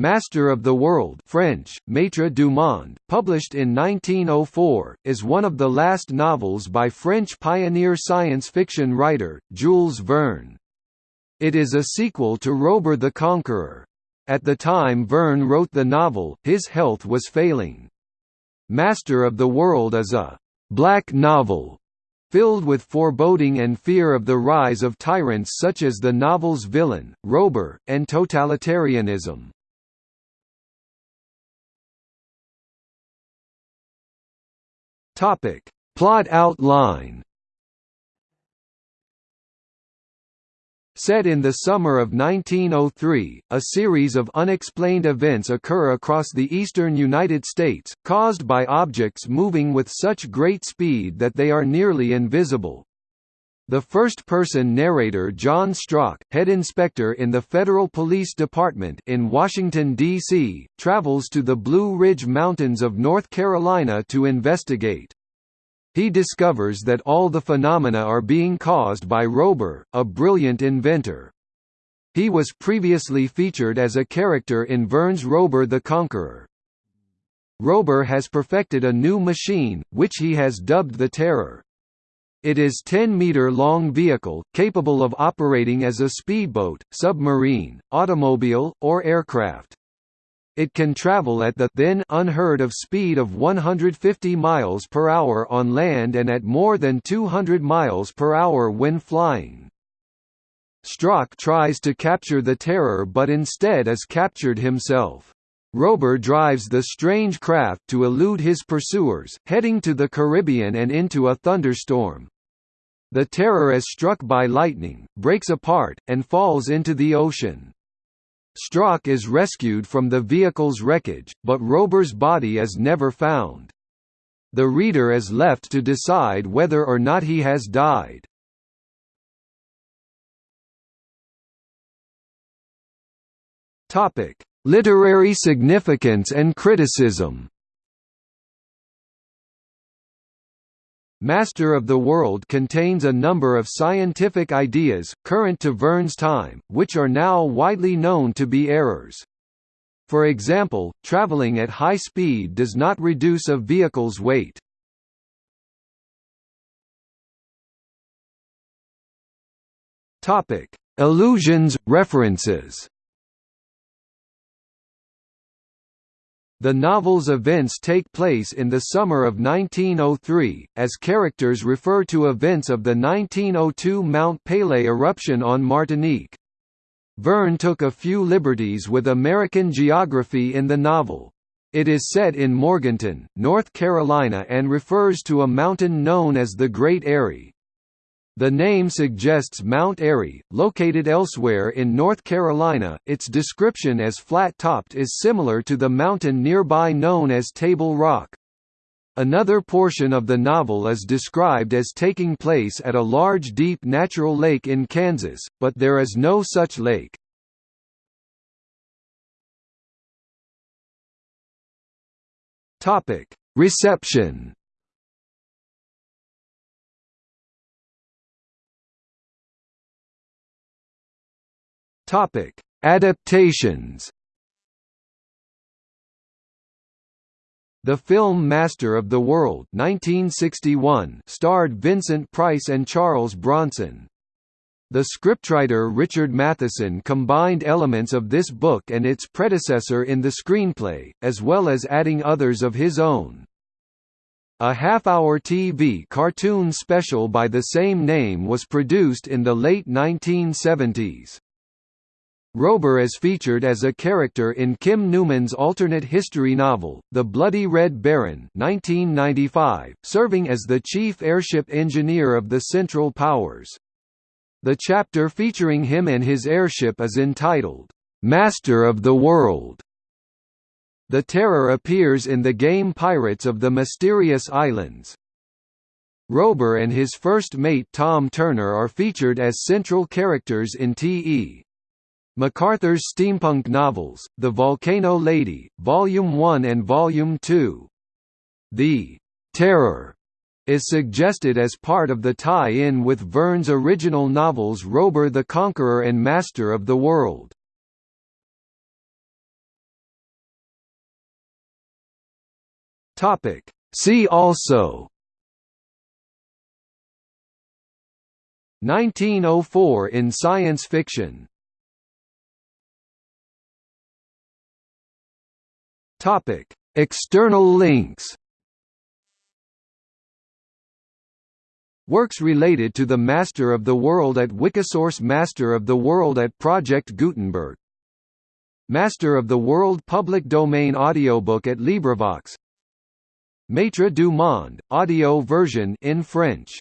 Master of the World French, Maître du Monde, published in 1904, is one of the last novels by French pioneer science fiction writer, Jules Verne. It is a sequel to Robur the Conqueror. At the time Verne wrote the novel, his health was failing. Master of the World is a «black novel» filled with foreboding and fear of the rise of tyrants such as the novel's villain, Robur, and totalitarianism. Topic: Plot outline. Set in the summer of 1903, a series of unexplained events occur across the eastern United States, caused by objects moving with such great speed that they are nearly invisible. The first-person narrator John Strock, head inspector in the Federal Police Department in Washington, D.C., travels to the Blue Ridge Mountains of North Carolina to investigate. He discovers that all the phenomena are being caused by Robur, a brilliant inventor. He was previously featured as a character in Verne's Robur the Conqueror. Robur has perfected a new machine, which he has dubbed the Terror. It is 10-meter-long vehicle, capable of operating as a speedboat, submarine, automobile, or aircraft. It can travel at the then unheard of speed of 150 miles per hour on land and at more than 200 miles per hour when flying. Strock tries to capture the Terror but instead is captured himself. Robur drives the strange craft to elude his pursuers, heading to the Caribbean and into a thunderstorm. The Terror is struck by lightning, breaks apart, and falls into the ocean. Strock is rescued from the vehicle's wreckage, but Robur's body is never found. The reader is left to decide whether or not he has died. Topic: Literary significance and criticism. Master of the World contains a number of scientific ideas, current to Verne's time, which are now widely known to be errors. For example, traveling at high speed does not reduce a vehicle's weight. Allusions, references The novel's events take place in the summer of 1903, as characters refer to events of the 1902 Mount Pelée eruption on Martinique. Verne took a few liberties with American geography in the novel. It is set in Morganton, North Carolina and refers to a mountain known as the Great Eyrie. The name suggests Mount Airy, located elsewhere in North Carolina. Its description as flat-topped is similar to the mountain nearby known as Table Rock. Another portion of the novel is described as taking place at a large deep natural lake in Kansas, but there is no such lake. Reception Topic: Adaptations. The film Master of the World 1961 starred Vincent Price and Charles Bronson. The scriptwriter Richard Matheson combined elements of this book and its predecessor in the screenplay, as well as adding others of his own. A half-hour TV cartoon special by the same name was produced in the late 1970s. Robur is featured as a character in Kim Newman's alternate history novel, The Bloody Red Baron 1995, serving as the chief airship engineer of the Central Powers. The chapter featuring him and his airship is entitled, "'Master of the World". The Terror appears in the game Pirates of the Mysterious Islands. Robur and his first mate Tom Turner are featured as central characters in T.E. MacArthur's steampunk novels, The Volcano Lady, Volume 1 and Volume 2. The Terror is suggested as part of the tie-in with Verne's original novels Robur the Conqueror and Master of the World. Topic. See also 1904 in science fiction Topic: External links. Works related to the Master of the World at Wikisource Master of the World at Project Gutenberg. Master of the World Public Domain audiobook at LibriVox. Maître du Monde, audio version in French